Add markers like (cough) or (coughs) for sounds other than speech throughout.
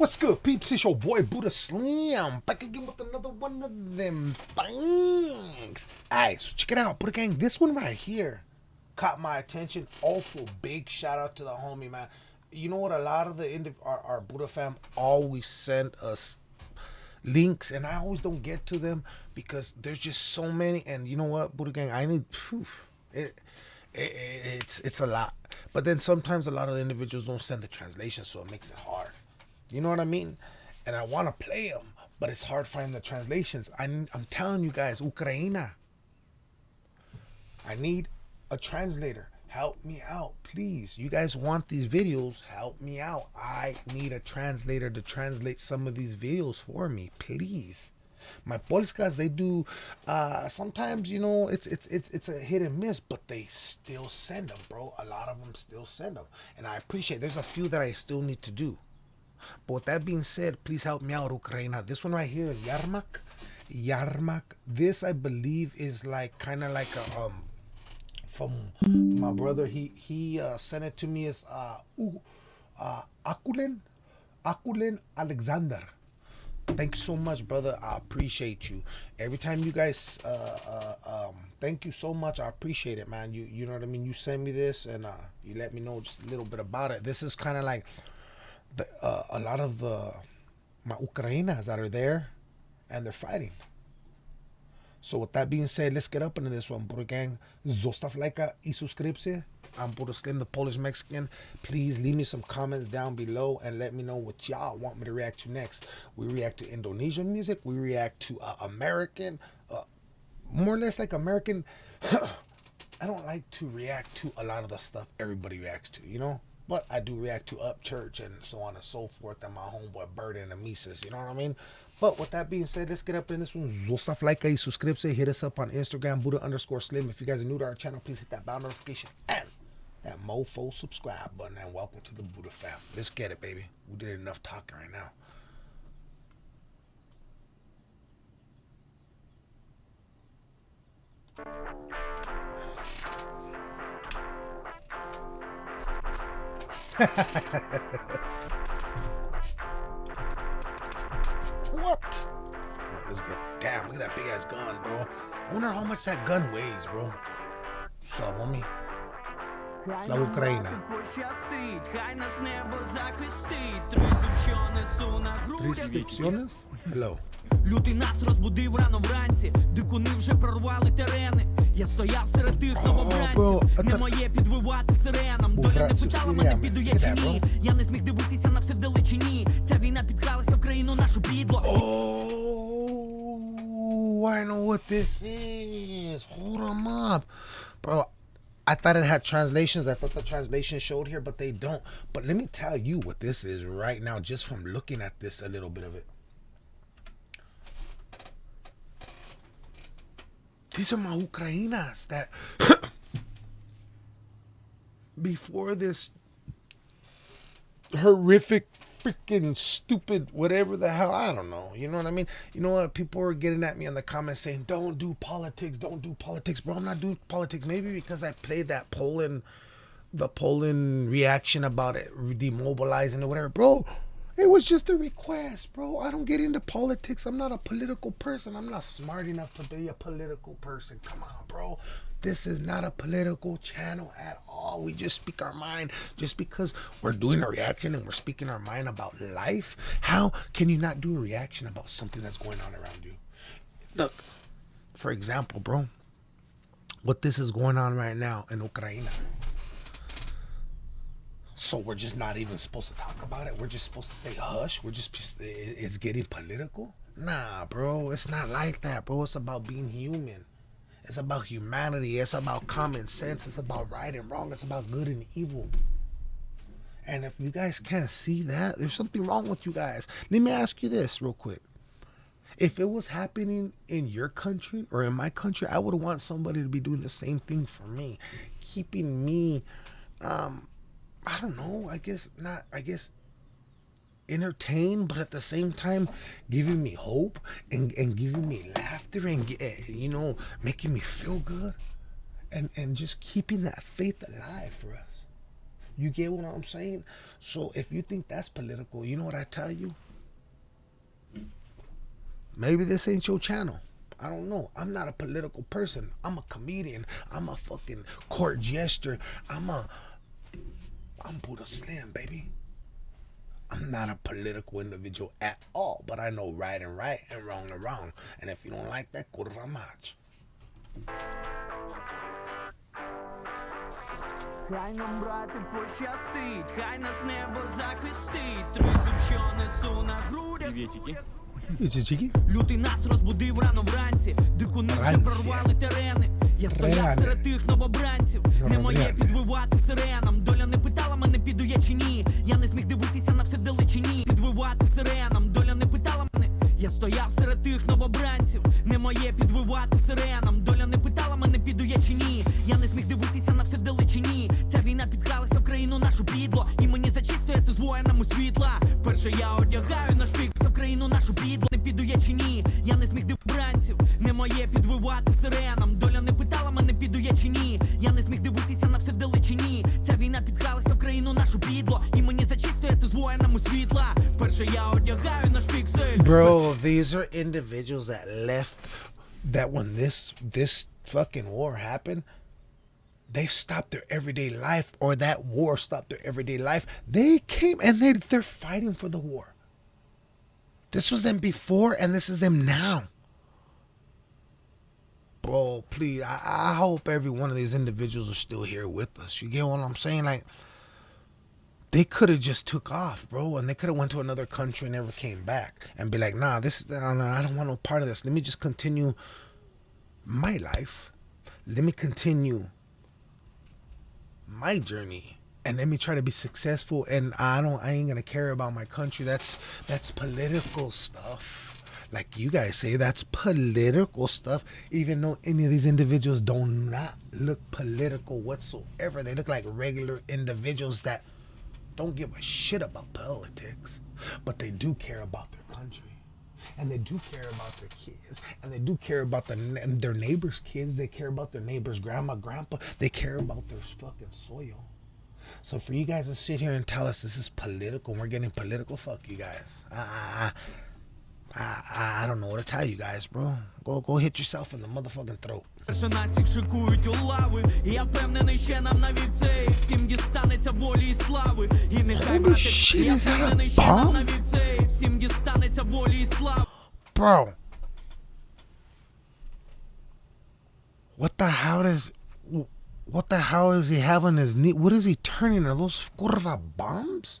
What's good, peeps? It's your boy Buddha Slim back again with another one of them things. Alright, so check it out, Buddha Gang. This one right here caught my attention. Also, big shout out to the homie, man. You know what? A lot of the indiv- our, our Buddha fam always send us links, and I always don't get to them because there's just so many. And you know what, Buddha Gang? I need. Whew, it, it, it's it's a lot. But then sometimes a lot of the individuals don't send the translation, so it makes it hard. You know what I mean? And I want to play them, but it's hard finding the translations. I, I'm telling you guys, Ukraina. I need a translator. Help me out, please. You guys want these videos? Help me out. I need a translator to translate some of these videos for me, please. My Polskas, they do. Uh, sometimes you know it's it's it's it's a hit and miss, but they still send them, bro. A lot of them still send them, and I appreciate. There's a few that I still need to do. But with that being said, please help me out, Ukraina. This one right here is Yarmak. Yarmak. This I believe is like kind of like a um from my brother. He he uh, sent it to me as uh, uh Akulen Akulen Alexander. Thank you so much, brother. I appreciate you. Every time you guys, uh, uh, um, thank you so much. I appreciate it, man. You you know what I mean. You send me this and uh, you let me know just a little bit about it. This is kind of like the, uh, a lot of the my Ukrainas that are there and they're fighting. So with that being said, let's get up into this one, Buddha Gang. Zostav lajka i subscription. I'm Buddha Slim, the Polish Mexican. Please leave me some comments down below and let me know what y'all want me to react to next. We react to Indonesian music. We react to uh, American, uh, more or less like American. (clears throat) I don't like to react to a lot of the stuff everybody reacts to, you know? But I do react to Upchurch and so on and so forth and my homeboy Bird and Mises, you know what I mean? But with that being said, let's get up in this one. Zostav like a suscripse. Hit us up on Instagram, Buddha underscore Slim. If you guys are new to our channel, please hit that bell notification and that mofo subscribe button. And welcome to the Buddha fam. Let's get it, baby. We did enough talking right now. (laughs) what? Let's get damn. Look at that big ass gun, bro. I wonder how much that gun weighs, bro. What's up, homie? La Україна. Трисцепціонес? Hello. Лютий нас розбудив рано вранці, дикуни вже прорвали терени. Я стояв серед тих bro, новобранців. Не это- моє підвивати сиренам. Був Доля не братців питала мене, сиренами. піду я чи Іде, ні. bro. Я не зміг дивитися на все вдалечині. Ця війна підкралася в країну нашу підло. Oh, I know what this is. Hold 'em up. Bro, I thought it had translations. I thought the translation showed here, but they don't. But let me tell you what this is right now, just from looking at this, a little bit of it. These are my Ukrainas that (coughs) before this horrific freaking stupid whatever the hell i don't know. You know what i mean? You know what? People are getting at me in the comments saying don't do politics. Don't do politics. Bro i'm not doing politics. Maybe because i played that poland the poland reaction about it demobilizing or whatever. Bro it was just a request bro i don't get into politics i'm not a political person i'm not smart enough to be a political person come on bro this is not a political channel at all. We just speak our mind. Just because we're doing a reaction and we're speaking our mind about life, how can you not do a reaction about something that's going on around you? Look, for example, bro, what this is going on right now in Ukraine. So we're just not even supposed to talk about it. We're just supposed to stay hush. We're just it's getting political. Nah, bro, it's not like that, bro. It's about being human. It's about humanity. It's about common sense. It's about right and wrong. It's about good and evil. And if you guys can't see that, there's something wrong with you guys. Let me ask you this real quick. If it was happening in your country or in my country, I would want somebody to be doing the same thing for me, keeping me, um, I don't know, I guess not, I guess entertain, but at the same time giving me hope and, and giving me laughter and eh, you know making me feel good and and just keeping that faith alive for us. You get what I'm saying? So if you think that's political, you know what I tell you? Maybe this ain't your channel. I don't know. I'm not a political person. I'm a comedian. I'm a fucking court jester. I'm a I'm Buddha Slim, baby. I'm not a political individual at all, but I know right and right and wrong and wrong. And if you don't like that, kurwa mać. Хай нам, брати, пощастить, хай нас небо захистить. Тризуб, що несу на грудях. Приветики. Чики? Лютий нас розбудив рано вранці. Дикуни вже Вранці. прорвали терени. Я стояв серед тих новобранців. Не моє підвивати сиренам. Доля не питала мене, піду я чи ні. Я не зміг дивитися на все далечині. Підвивати сиренам. Доля не питала мене. Я стояв серед тих новобранців. Не моє підвивати сиренам. Доля не питала мене, піду я чи ні. Я не зміг дивитися на все далечині. Ця війна підкралася в країну нашу підло. І мені зачистояти з воїнами світла. Перше я одягаю наш пік в країну нашу підло. Не піду я чи ні. Я не зміг дивбранців. Не моє підвивати сиренам. Bro, these are individuals that left that when this this fucking war happened, they stopped their everyday life or that war stopped their everyday life. They came and they they're fighting for the war. This was them before and this is them now. Bro, please, I, I hope every one of these individuals are still here with us. You get what I'm saying? Like they could have just took off, bro, and they could have went to another country and never came back and be like, nah, this is I don't want no part of this. Let me just continue my life. Let me continue my journey and let me try to be successful and I don't I ain't gonna care about my country. That's that's political stuff. Like you guys say, that's political stuff, even though any of these individuals do not look political whatsoever. They look like regular individuals that don't give a shit about politics, but they do care about their country. And they do care about their kids, and they do care about the, their neighbors' kids. They care about their neighbors' grandma, grandpa. They care about their fucking soil. So for you guys to sit here and tell us this is political, we're getting political, fuck you guys. I, I, I, I don't know what to tell you guys, bro. Go, go hit yourself in the motherfucking throat. Перше нас їх шикують у лави. І я впевнений, ще нам навіть цей всім дістанеться волі і слави. І нехай shit, я впевнений, ще нам навіть цей всім дістанеться волі і слави. Bro. What the hell is what the hell is he having his knee? What is he turning? Are those curva bombs?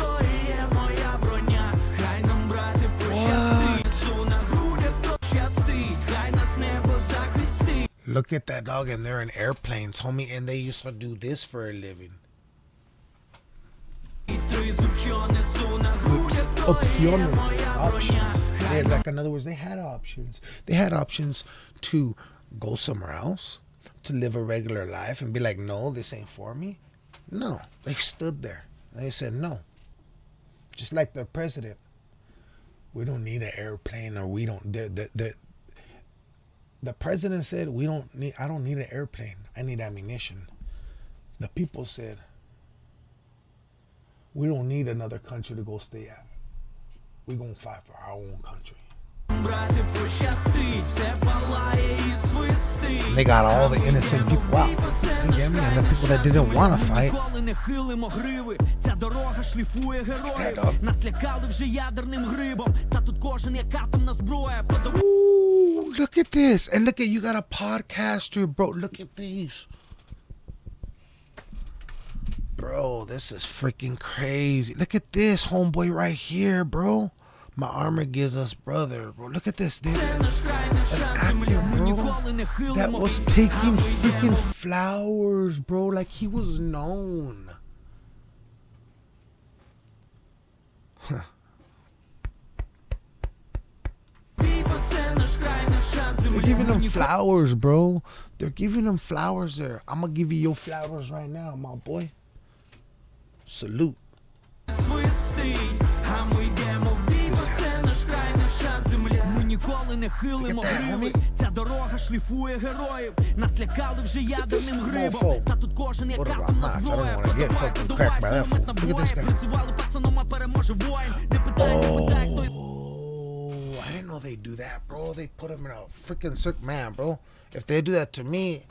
Look at that dog, and they're in airplanes, homie, and they used to do this for a living. Oops, opciones, options. They had, like, in other words, they had options. They had options to go somewhere else, to live a regular life, and be like, no, this ain't for me. No, they stood there. They said no. Just like the president, we don't need an airplane, or we don't. They're, they're, they're, the president said, "We don't need. I don't need an airplane. I need ammunition." The people said, "We don't need another country to go stay at. We gonna fight for our own country." And they got all the innocent people out. You get me? And the people that didn't want to fight. Stand up look at this. And look at you got a podcaster, bro. Look at these. Bro, this is freaking crazy. Look at this homeboy right here, bro. My armor gives us brother, bro. Look at this, dude. Actor, that was taking freaking flowers, bro. Like he was known. Huh. They're giving them flowers, bro. They're giving them flowers there. I'm gonna give you your flowers right now, my boy. Salute. Ніколи не хилимо гриви. Ця дорога шліфує героїв. Нас лякали вже ядерним грибом. Та тут кожен як карта на зброя. Продавай, продавай, кулемет набоє. Працювали пацаном, а переможе воїн. Не питай, не oh. питай, хто know they do that, bro. They put him in a freaking circle, man, bro. If they do that to me,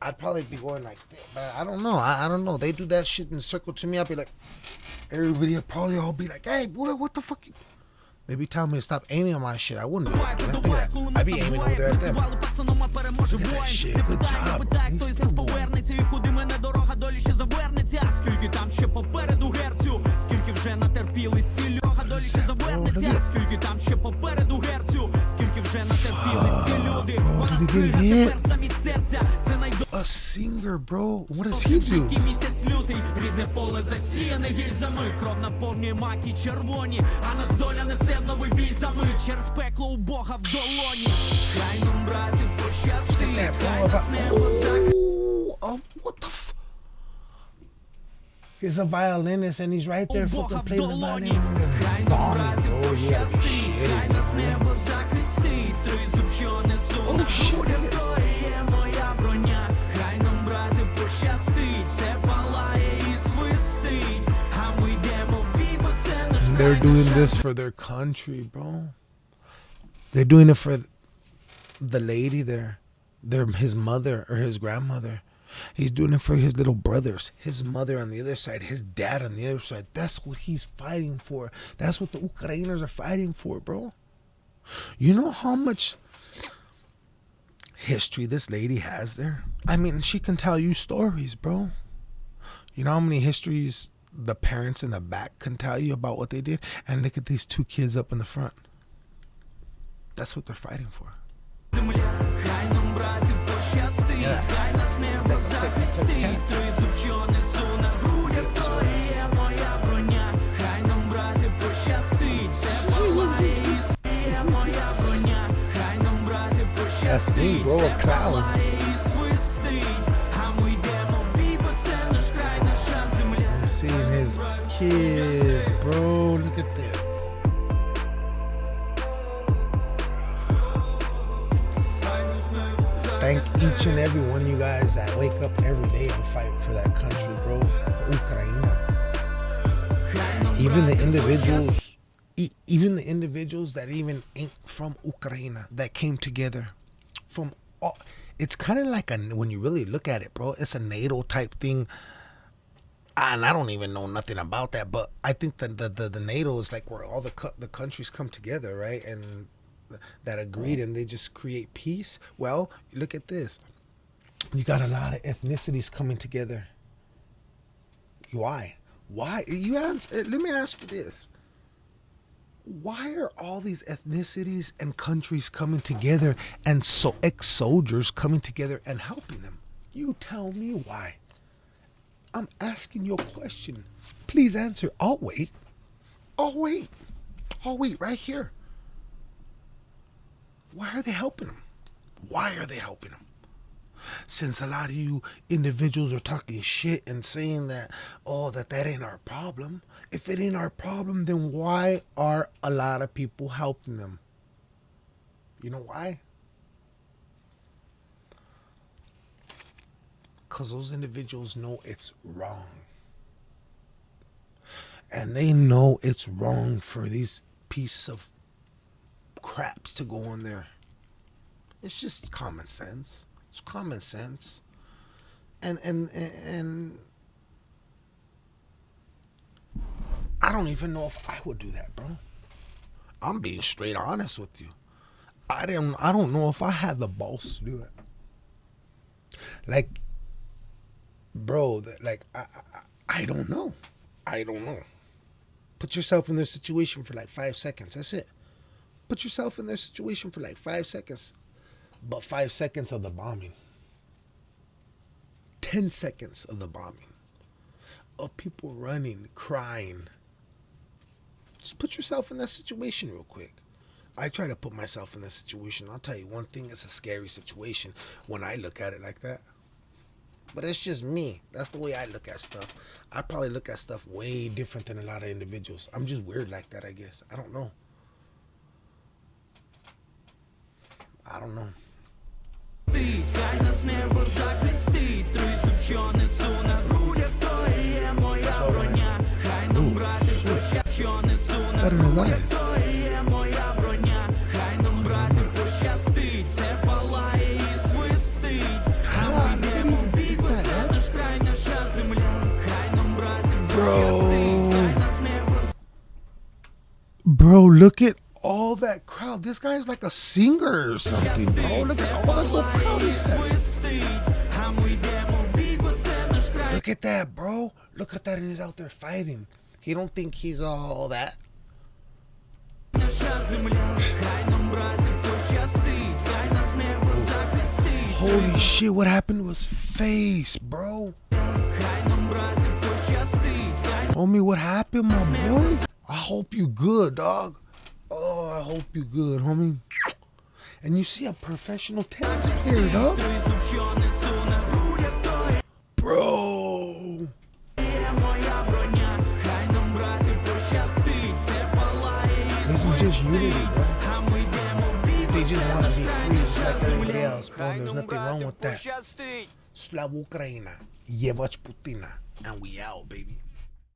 I'd probably be going like, that. but I don't know. I, I don't know. They do that shit in circle to me. I'd be like, everybody would probably all be like, hey, Buddha, what the fuck? You? They be telling me to stop aiming on my shit. I wouldn't do Подавай, that. man. Look подавай, at that. кулемет I'd be aiming over набуває. there at them. Призивали пацаном, а переможе Look at that воїн. shit. Не Good питай, не job, питай, bro. хто He's із нас still going. повернеться і куди мене дорога долі ще завернеться. Скільки там ще попереду герцю, скільки вже натерпілись ці льога долі ще завернеться. Скільки там ще попереду герцю, скільки вже натерпілись ці люди. Вона did he скрига hit? тепер замість серця. Це найдовше. A singer, bro. What does he do? Жінки місяць лютий, рідне поле засіяне гільзами, кров наповнює маки червоні, а нас доля несе в новий бій за мить через пекло у Бога в долоні. Хай нам брати пощастить, That, хай bro. нас небо захистить. Oh, um, what the f? He's a violinist and he's right there У Бога fucking в playing the долоні, violin. хай нам Bombing, що несу Oh, на shit. грудях, то і є моя броня. Хай нам брати пощастить, це палає і свистить, а ми йдемо в бій, бо це наш They're край, doing наша this for their country, bro. They're doing it for the lady there, their his mother or his grandmother. He's doing it for his little brothers, his mother on the other side, his dad on the other side. That's what he's fighting for. That's what the Ukrainers are fighting for, bro. You know how much history this lady has there. I mean, she can tell you stories, bro. You know how many histories the parents in the back can tell you about what they did? And look at these two kids up in the front. That's what they're fighting for. Yeah. That's me, bro, a. Seeing his kids, bro. Look at this. Thank each and every one of you guys that wake up every day and fight for that country, bro. For Ukraine. Even the individuals even the individuals that even ain't from Ukraine that came together from all. It's kind of like a when you really look at it, bro. It's a NATO type thing and I don't even know nothing about that, but I think that the, the, the NATO is like where all the co- the countries come together, right? And that agreed, and they just create peace. Well, look at this. You got a lot of ethnicities coming together. Why? Why? You ask, uh, let me ask you this. Why are all these ethnicities and countries coming together and so ex soldiers coming together and helping them? You tell me why. I'm asking you a question. Please answer. I'll wait. I'll wait. I'll wait right here. Why are they helping them? Why are they helping them? Since a lot of you individuals are talking shit and saying that, oh, that that ain't our problem. If it ain't our problem, then why are a lot of people helping them? You know why? because those individuals know it's wrong. And they know it's wrong for these piece of craps to go on there. It's just common sense. It's common sense. And and and I don't even know if I would do that, bro. I'm being straight honest with you. I didn't I don't know if I had the balls to do it. Like bro that like I, I i don't know i don't know Put yourself in their situation for like five seconds. That's it. Put yourself in their situation for like five seconds. But five seconds of the bombing. 10 seconds of the bombing. Of people running, crying just put yourself in that situation real quick. I try to put myself in that situation. I'll tell you one thing, it's a scary situation when I look at it like that. But it's just me. That's the way I look at stuff. I probably look at stuff way different than a lot of individuals. I'm just weird like that, I guess. I don't know. I don't know. That's нас небо захистить, тризуб, що несу на грудях, то і є моя броня. Хай нам брати прощав, що несу на Got in his грудях, eyes. то і є моя броня. Хай нам брати пощастить, це палає і свистить. А ми йдемо в бій, бо це наш край, наша земля. Хай нам брати пощастить, хай нас небо Bro, look at all that crowd. This guy's like a singer or something, bro. Look at all that little crowd he has. свистить. А ми йдемо в бій, бо це наш край. Look at that, bro. Look at that, and he's out there fighting. He don't think he's all that. Holy shit, what happened to his face, bro? Homie, what happened, my boy? I hope you good, dog. Oh, I hope you good, homie. And you see a professional tennis player, dog. just unity. They just want to be free like everybody else, bro. There's nothing wrong with that. Slav Ukraina, Yevach Putina, and we out, baby.